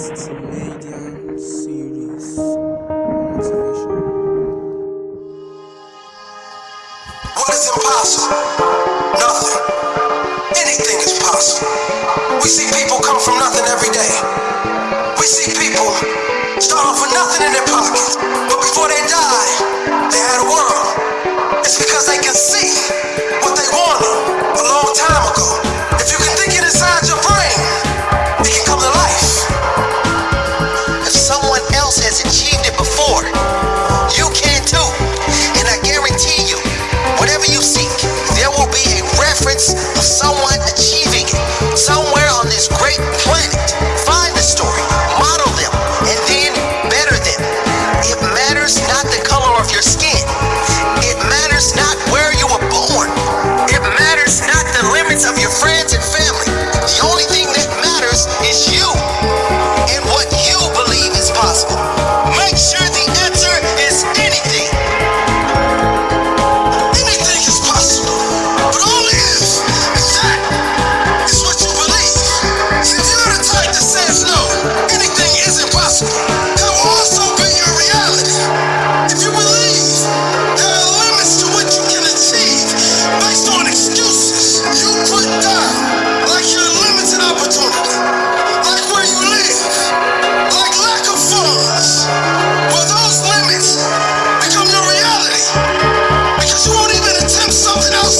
Australian series motivation. What is impossible? Nothing. Anything is possible. We see people come from nothing every day. We see people start off with nothing in their pockets, but before they die, they had a world. It's because they can see.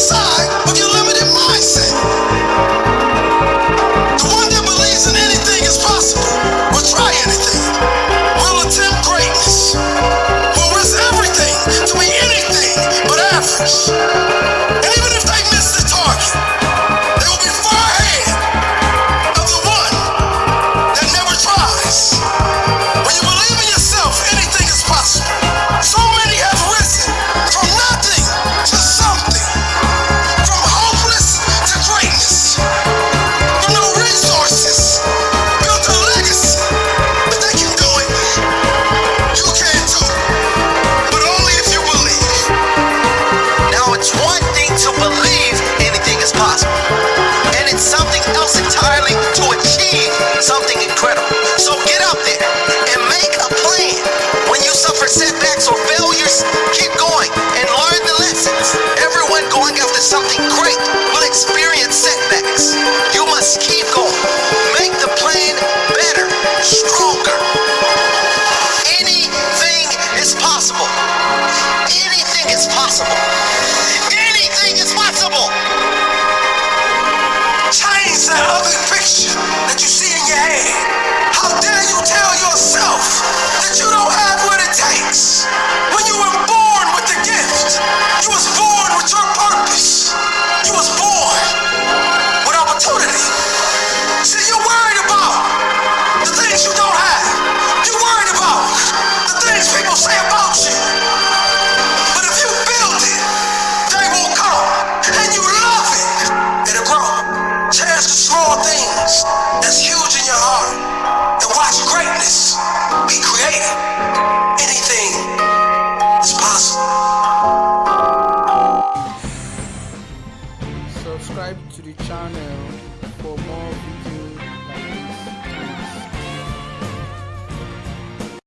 Yes, sir. it's possible. the channel for more videos like